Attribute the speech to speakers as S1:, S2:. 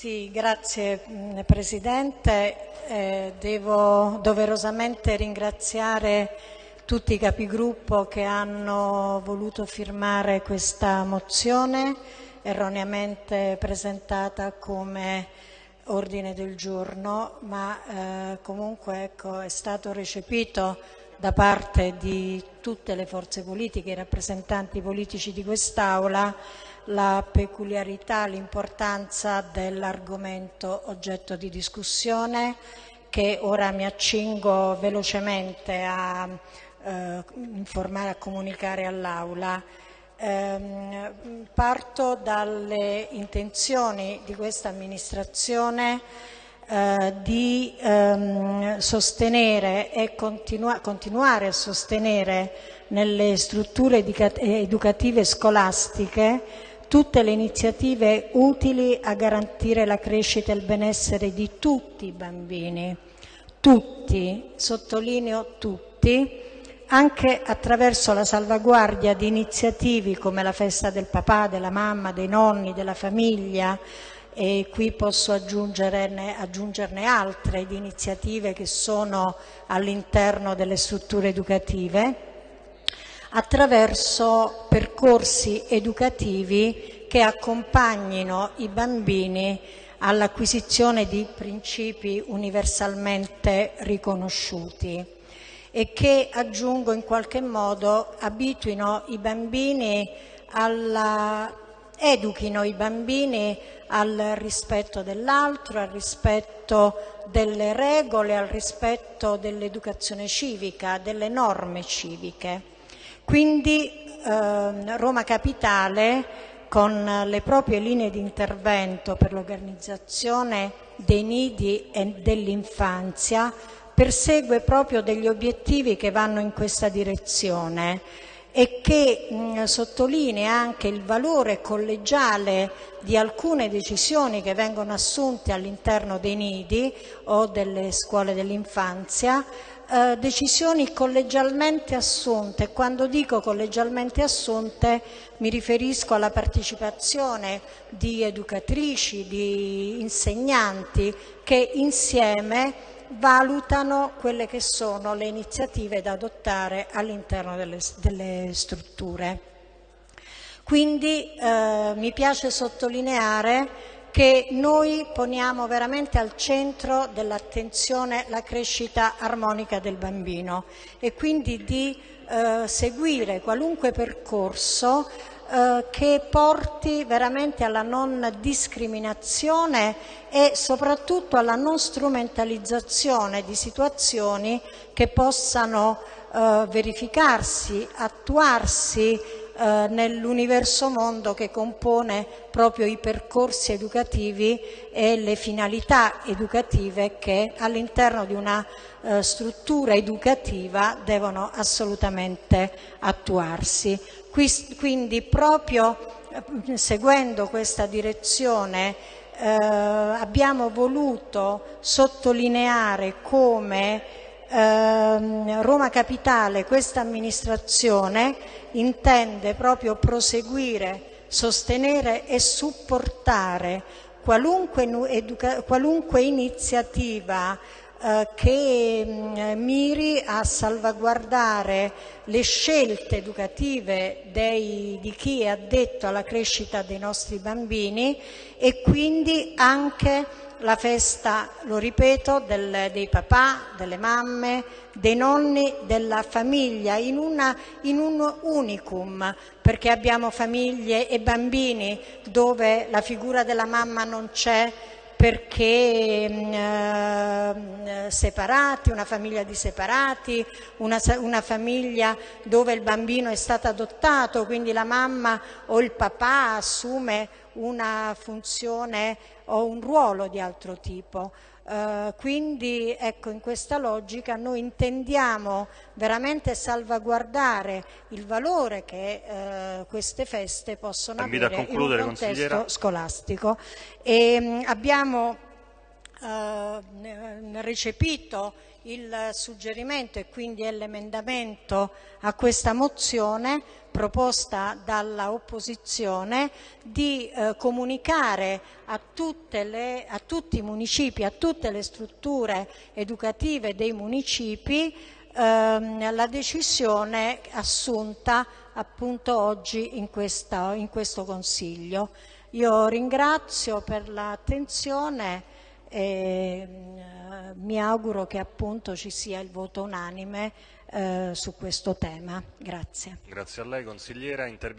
S1: Sì, grazie mh, Presidente. Eh, devo doverosamente ringraziare tutti i capigruppo che hanno voluto firmare questa mozione erroneamente presentata come ordine del giorno, ma eh, comunque ecco, è stato recepito da parte di tutte le forze politiche, i rappresentanti politici di quest'Aula, la peculiarità, l'importanza dell'argomento oggetto di discussione che ora mi accingo velocemente a eh, informare, a comunicare all'Aula. Eh, parto dalle intenzioni di questa amministrazione eh, di ehm, sostenere e continua continuare a sostenere nelle strutture educative scolastiche tutte le iniziative utili a garantire la crescita e il benessere di tutti i bambini, tutti, sottolineo tutti, anche attraverso la salvaguardia di iniziative come la festa del papà, della mamma, dei nonni, della famiglia, e qui posso aggiungerne, aggiungerne altre di iniziative che sono all'interno delle strutture educative, attraverso percorsi educativi che accompagnino i bambini all'acquisizione di principi universalmente riconosciuti e che, aggiungo in qualche modo, abituino i bambini alla educhino i bambini al rispetto dell'altro, al rispetto delle regole, al rispetto dell'educazione civica, delle norme civiche. Quindi eh, Roma Capitale con le proprie linee di intervento per l'organizzazione dei nidi e dell'infanzia persegue proprio degli obiettivi che vanno in questa direzione e che mh, sottolinea anche il valore collegiale di alcune decisioni che vengono assunte all'interno dei nidi o delle scuole dell'infanzia, eh, decisioni collegialmente assunte. Quando dico collegialmente assunte mi riferisco alla partecipazione di educatrici, di insegnanti che insieme valutano quelle che sono le iniziative da adottare all'interno delle, delle, strutture. Quindi eh, mi piace sottolineare che noi poniamo veramente al centro dell'attenzione la crescita armonica del bambino e quindi di eh, seguire qualunque percorso eh, che porti veramente alla non discriminazione e soprattutto alla non strumentalizzazione di situazioni che possano eh, verificarsi, attuarsi eh, nell'universo mondo che compone proprio i percorsi educativi e le finalità educative che all'interno di una eh, struttura educativa devono assolutamente attuarsi. Quindi proprio eh, seguendo questa direzione eh, abbiamo voluto sottolineare come eh, Roma Capitale, questa amministrazione intende proprio proseguire, sostenere e supportare qualunque, qualunque iniziativa eh, che mm, miri a salvaguardare le scelte educative dei, di chi è addetto alla crescita dei nostri bambini e quindi anche la festa, lo ripeto, del, dei papà, delle mamme, dei nonni, della famiglia, in, una, in un unicum, perché abbiamo famiglie e bambini dove la figura della mamma non c'è, perché mm, eh, separati, una famiglia di separati, una, una, famiglia dove il bambino è stato adottato, quindi la mamma o il papà assume una funzione o un ruolo di altro tipo. Uh, quindi ecco, in questa logica noi intendiamo veramente salvaguardare il valore che uh, queste feste possono
S2: Invito
S1: avere
S2: in un
S1: contesto scolastico. E, um, abbiamo uh, recepito il suggerimento e quindi è l'emendamento a questa mozione proposta dalla opposizione di eh, comunicare a, le, a, tutti i municipi, a tutte le strutture educative dei municipi ehm, la decisione assunta appunto oggi in, questa, in questo Consiglio. Io ringrazio per l'attenzione e eh, mi auguro che appunto ci sia il voto unanime eh, su questo tema. Grazie.
S2: Grazie.